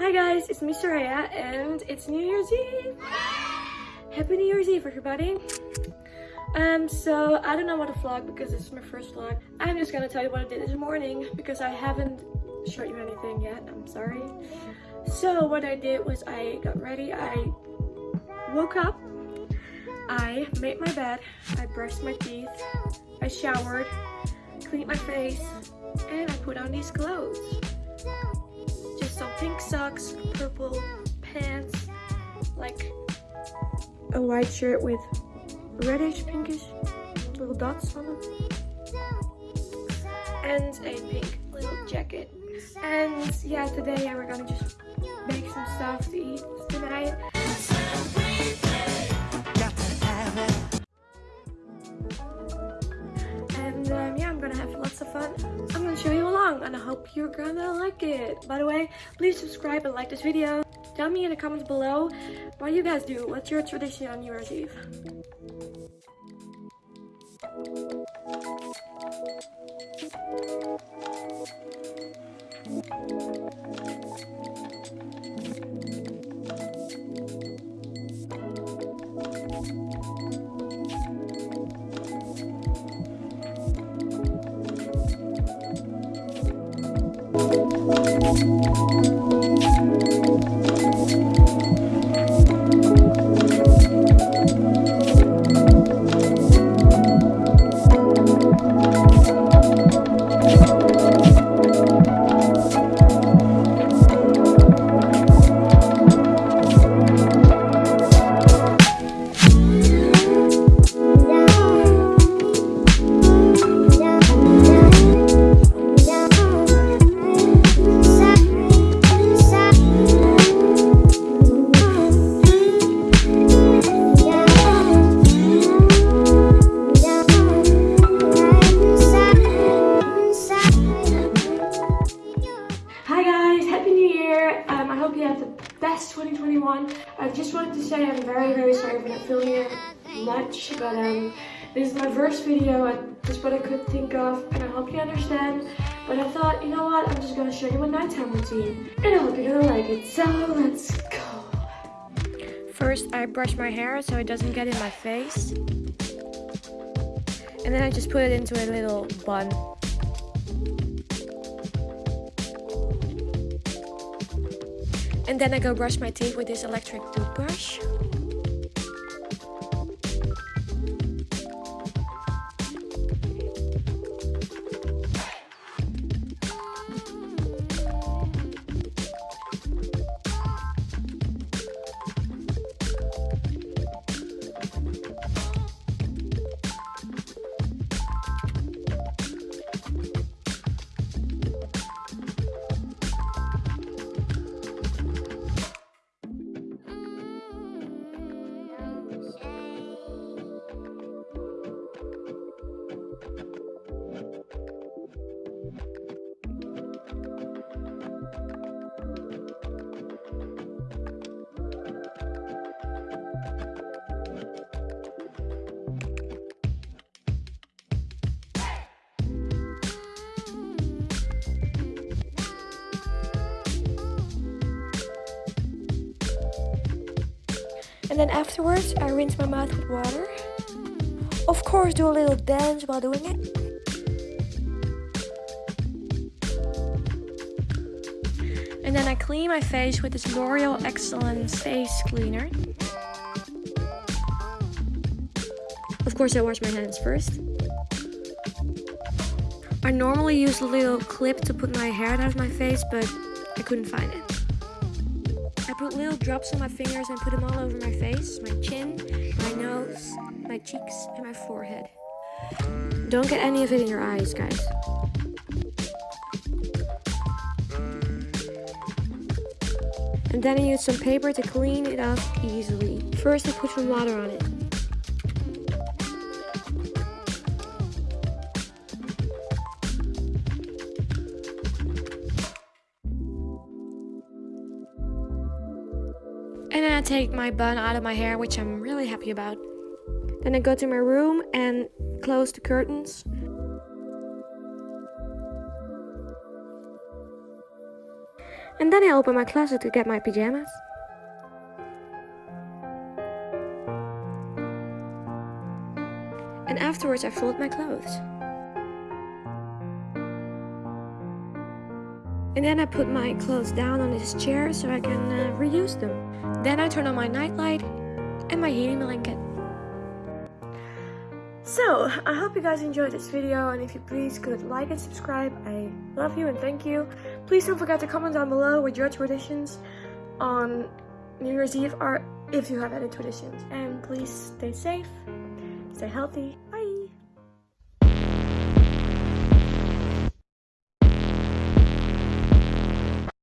Hi guys, it's me Soraya and it's New Year's Eve. Happy New Year's Eve everybody. Um, so I don't know what to vlog because this is my first vlog. I'm just gonna tell you what I did this morning because I haven't showed you anything yet, I'm sorry. So what I did was I got ready, I woke up, I made my bed, I brushed my teeth, I showered, cleaned my face, and I put on these clothes. Pants, like a white shirt with reddish, pinkish little dots on them, and a pink little jacket. And yeah, today we're gonna just make some stuff to eat tonight. And I hope you're gonna like it. By the way, please subscribe and like this video. Tell me in the comments below what you guys do. What's your tradition on New Year's Eve? Hi うん。2021. I just wanted to say I'm very very sorry for not filming it much, but um, this is my first video and just what I could think of and I hope you understand. But I thought, you know what, I'm just gonna show you my nighttime routine and I hope you're gonna like it. So let's go! First I brush my hair so it doesn't get in my face. And then I just put it into a little bun. And then I go brush my teeth with this electric toothbrush. And then afterwards, I rinse my mouth with water. Of course, do a little dance while doing it. And then I clean my face with this L'Oreal Excellence Face Cleaner. Of course, I wash my hands first. I normally use a little clip to put my hair out of my face, but I couldn't find it. Little drops on my fingers and put them all over my face, my chin, my nose, my cheeks, and my forehead. Don't get any of it in your eyes, guys. And then I use some paper to clean it up easily. First I put some water on it. I take my bun out of my hair, which I'm really happy about. Then I go to my room and close the curtains. And then I open my closet to get my pajamas. And afterwards I fold my clothes. And then I put my clothes down on this chair so I can uh, reuse them. Then I turn on my nightlight and my heating blanket. So, I hope you guys enjoyed this video and if you please could like and subscribe, I love you and thank you. Please don't forget to comment down below with your traditions on New Year's Eve or if you have any traditions. And please stay safe, stay healthy,